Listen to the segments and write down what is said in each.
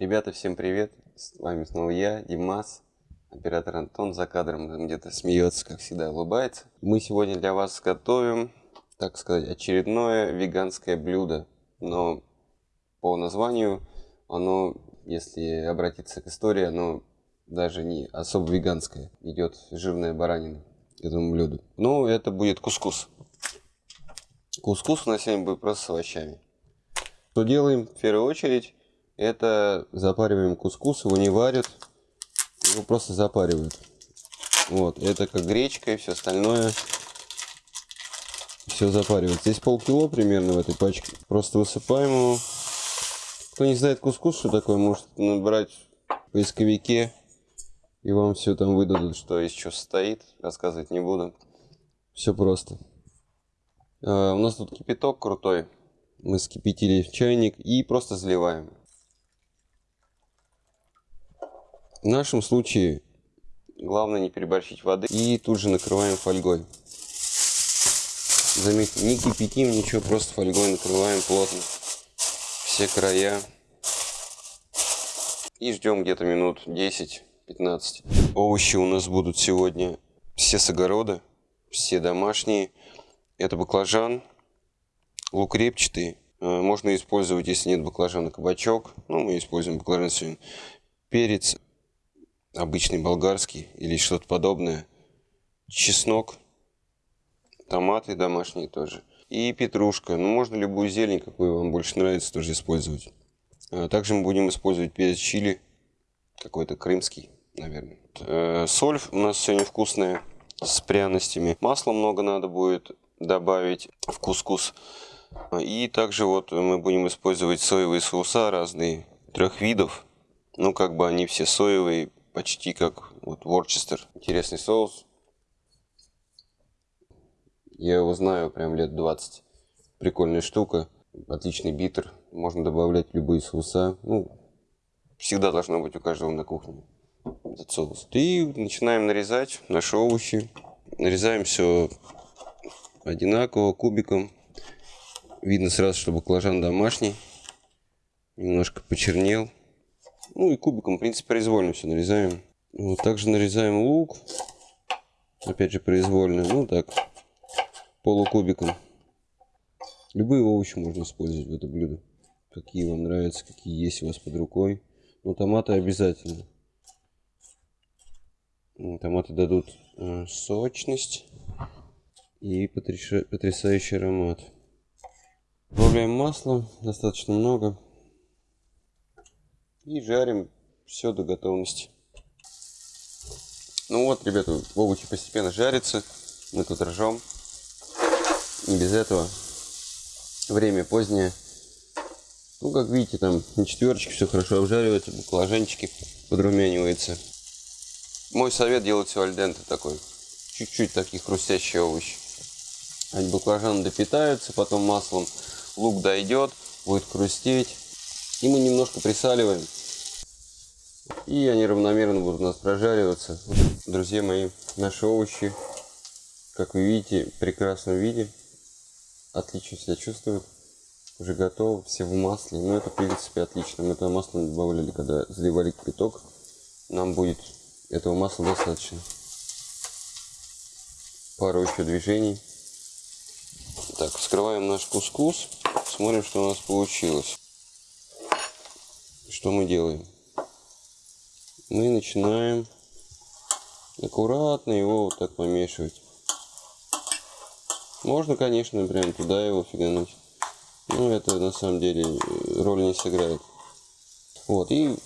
Ребята, всем привет! С вами снова я, Димас, оператор Антон за кадром где-то смеется, как всегда, улыбается. Мы сегодня для вас готовим, так сказать, очередное веганское блюдо. Но по названию оно, если обратиться к истории, оно даже не особо веганское. Идет жирная баранина к этому блюду. Ну, это будет кускус. Кускус у нас сегодня будет просто с овощами. Что делаем? В первую очередь, это запариваем кускус, его не варят, его просто запаривают. Вот, это как гречка и все остальное. Все запаривают. Здесь полкило примерно в этой пачке. Просто высыпаем его. Кто не знает кускус, что такое, может набрать в поисковике. И вам все там выдадут, что из чего состоит. Рассказывать не буду. Все просто. А, у нас тут кипяток крутой. Мы скипятили в чайник и просто заливаем. В нашем случае главное не переборщить воды и тут же накрываем фольгой. Заметьте, не кипятим ничего, просто фольгой накрываем плотно все края. И ждем где-то минут 10-15. Овощи у нас будут сегодня все с огорода, все домашние. Это баклажан, лук репчатый. Э, можно использовать, если нет баклажана, кабачок. Ну, мы используем баклажан сегодня. Перец обычный болгарский или что-то подобное. Чеснок, томаты домашние тоже. И петрушка. Ну, можно любую зелень, какую вам больше нравится, тоже использовать. Э, также мы будем использовать перец чили, какой-то крымский, наверное. Э, соль у нас сегодня вкусная, с пряностями. Масла много надо будет добавить в кускус. И также вот мы будем использовать соевые соуса разные, трех видов. Ну, как бы они все соевые, почти как вот Ворчестер. Интересный соус. Я его знаю прям лет 20. Прикольная штука. Отличный битер. Можно добавлять любые соуса. Ну, всегда должно быть у каждого на кухне этот соус. И начинаем нарезать наши овощи. Нарезаем все одинаково, кубиком. Видно сразу, что баклажан домашний. Немножко почернел. Ну и кубиком, в принципе, произвольно все нарезаем. Вот, также нарезаем лук. Опять же, произвольно. Ну так, полукубиком. Любые овощи можно использовать в это блюдо. Какие вам нравятся, какие есть у вас под рукой. Но томаты обязательно. Томаты дадут э, сочность и потрясающий аромат. Добавляем масло, достаточно много. И жарим все до готовности. Ну вот, ребята, овощи постепенно жарятся. Мы тут ржем. Не без этого. Время позднее. Ну, как видите, там на четверочке все хорошо обжаривается, баклажанчики подрумянивается. Мой совет делать все альденте такой. Чуть-чуть такие хрустящие овощи. Они баклажаны допитаются, потом маслом лук дойдет, будет хрустеть. И мы немножко присаливаем. И они равномерно будут у нас прожариваться. Друзья мои, наши овощи, как вы видите, в прекрасном виде. Отлично себя чувствуют. Уже готовы, все в масле. Но ну, это, в принципе, отлично. Мы это масло добавляли, когда заливали кипяток. Нам будет этого масла достаточно. Пару еще движений. Так, вскрываем наш кускус. Смотрим, что у нас получилось. Что мы делаем? Мы начинаем аккуратно его вот так помешивать. Можно, конечно, прям туда его фигануть. Но это на самом деле роль не сыграет. Вот, и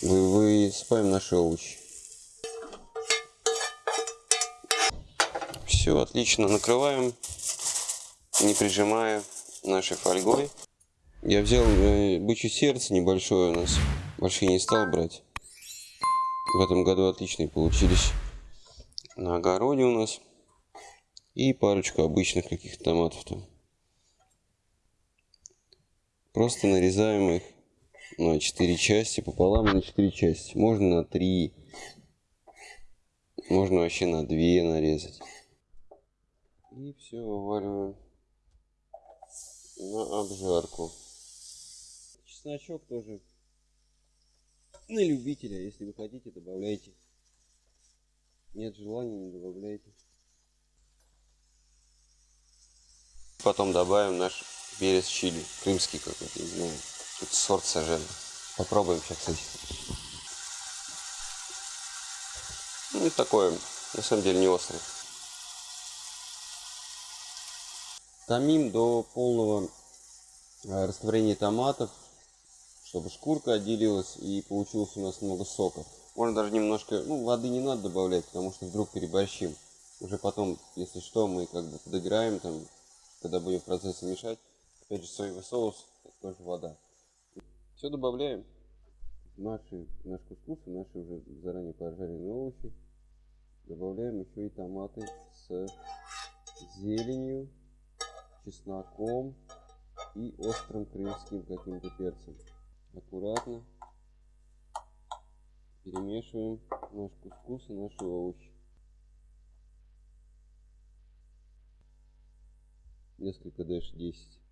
высыпаем наши овощи. Все, отлично, накрываем, не прижимая нашей фольгой. Я взял э, бычье сердце небольшое у нас. Большие не стал брать. В этом году отличные получились. На огороде у нас. И парочку обычных каких-то томатов там. Просто нарезаем их на 4 части, пополам на 4 части. Можно на 3. Можно вообще на 2 нарезать. И все вываливаем на обжарку. Чесночок тоже на любителя. Если вы хотите, добавляйте. Нет желания, не добавляйте. Потом добавим наш перец чили. Крымский какой-то, не знаю. Это сорт сажен. Попробуем сейчас, кстати. Ну и такое, на самом деле, не острое. Томим до полного э, растворения томатов, чтобы шкурка отделилась и получилось у нас много сока. Можно даже немножко, ну, воды не надо добавлять, потому что вдруг переборщим. Уже потом, если что, мы как бы подыграем, там, когда будем в процессе мешать. Опять же, соевый соус, тоже вода. Все добавляем. Наши, наш кускус и наши уже заранее пожаренные овощи. Добавляем еще и томаты с зеленью чесноком и острым крымским каким-то перцем. Аккуратно перемешиваем наш кускус и наши овощи. Несколько дальше 10.